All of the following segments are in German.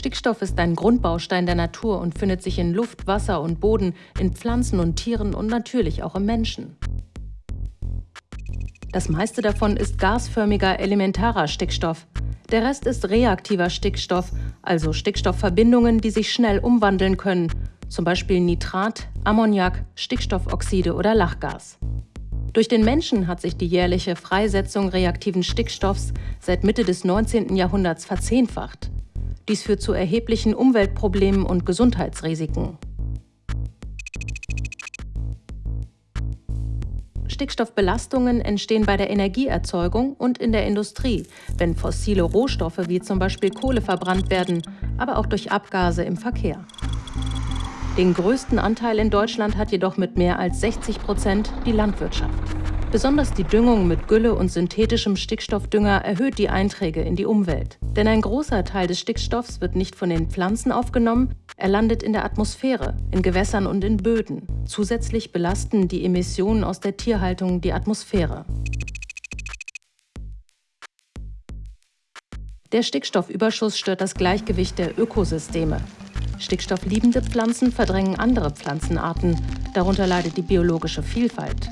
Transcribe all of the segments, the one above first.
Stickstoff ist ein Grundbaustein der Natur und findet sich in Luft, Wasser und Boden, in Pflanzen und Tieren und natürlich auch im Menschen. Das meiste davon ist gasförmiger elementarer Stickstoff. Der Rest ist reaktiver Stickstoff, also Stickstoffverbindungen, die sich schnell umwandeln können, zum Beispiel Nitrat, Ammoniak, Stickstoffoxide oder Lachgas. Durch den Menschen hat sich die jährliche Freisetzung reaktiven Stickstoffs seit Mitte des 19. Jahrhunderts verzehnfacht. Dies führt zu erheblichen Umweltproblemen und Gesundheitsrisiken. Stickstoffbelastungen entstehen bei der Energieerzeugung und in der Industrie, wenn fossile Rohstoffe wie zum Beispiel Kohle verbrannt werden, aber auch durch Abgase im Verkehr. Den größten Anteil in Deutschland hat jedoch mit mehr als 60 Prozent die Landwirtschaft. Besonders die Düngung mit Gülle und synthetischem Stickstoffdünger erhöht die Einträge in die Umwelt. Denn ein großer Teil des Stickstoffs wird nicht von den Pflanzen aufgenommen, er landet in der Atmosphäre, in Gewässern und in Böden. Zusätzlich belasten die Emissionen aus der Tierhaltung die Atmosphäre. Der Stickstoffüberschuss stört das Gleichgewicht der Ökosysteme. Stickstoffliebende Pflanzen verdrängen andere Pflanzenarten, darunter leidet die biologische Vielfalt.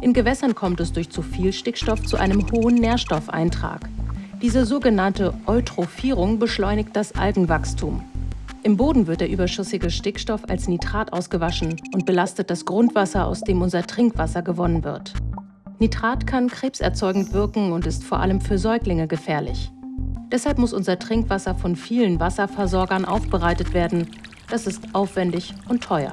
In Gewässern kommt es durch zu viel Stickstoff zu einem hohen Nährstoffeintrag. Diese sogenannte Eutrophierung beschleunigt das Algenwachstum. Im Boden wird der überschüssige Stickstoff als Nitrat ausgewaschen und belastet das Grundwasser, aus dem unser Trinkwasser gewonnen wird. Nitrat kann krebserzeugend wirken und ist vor allem für Säuglinge gefährlich. Deshalb muss unser Trinkwasser von vielen Wasserversorgern aufbereitet werden. Das ist aufwendig und teuer.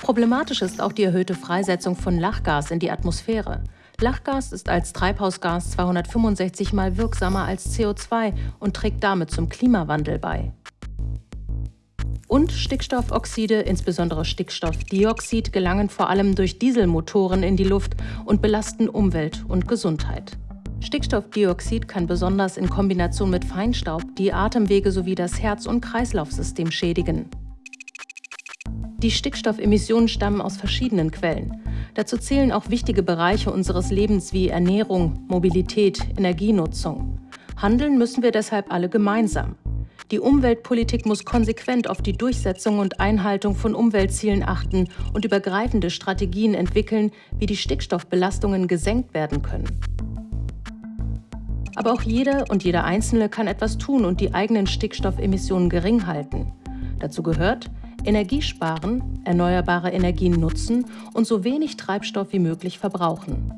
Problematisch ist auch die erhöhte Freisetzung von Lachgas in die Atmosphäre. Lachgas ist als Treibhausgas 265 mal wirksamer als CO2 und trägt damit zum Klimawandel bei. Und Stickstoffoxide, insbesondere Stickstoffdioxid, gelangen vor allem durch Dieselmotoren in die Luft und belasten Umwelt und Gesundheit. Stickstoffdioxid kann besonders in Kombination mit Feinstaub die Atemwege sowie das Herz- und Kreislaufsystem schädigen. Die Stickstoffemissionen stammen aus verschiedenen Quellen. Dazu zählen auch wichtige Bereiche unseres Lebens wie Ernährung, Mobilität, Energienutzung. Handeln müssen wir deshalb alle gemeinsam. Die Umweltpolitik muss konsequent auf die Durchsetzung und Einhaltung von Umweltzielen achten und übergreifende Strategien entwickeln, wie die Stickstoffbelastungen gesenkt werden können. Aber auch jeder und jeder Einzelne kann etwas tun und die eigenen Stickstoffemissionen gering halten. Dazu gehört, Energiesparen, erneuerbare Energien nutzen und so wenig Treibstoff wie möglich verbrauchen.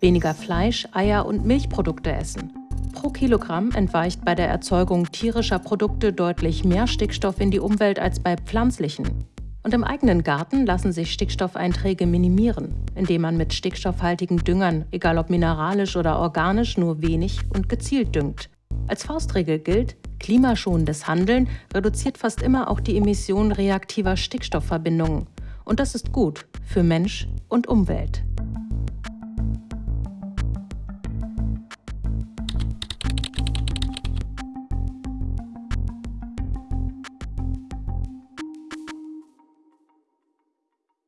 Weniger Fleisch, Eier und Milchprodukte essen. Pro Kilogramm entweicht bei der Erzeugung tierischer Produkte deutlich mehr Stickstoff in die Umwelt als bei pflanzlichen. Und im eigenen Garten lassen sich Stickstoffeinträge minimieren, indem man mit stickstoffhaltigen Düngern, egal ob mineralisch oder organisch, nur wenig und gezielt düngt. Als Faustregel gilt, Klimaschonendes Handeln reduziert fast immer auch die Emission reaktiver Stickstoffverbindungen. Und das ist gut für Mensch und Umwelt.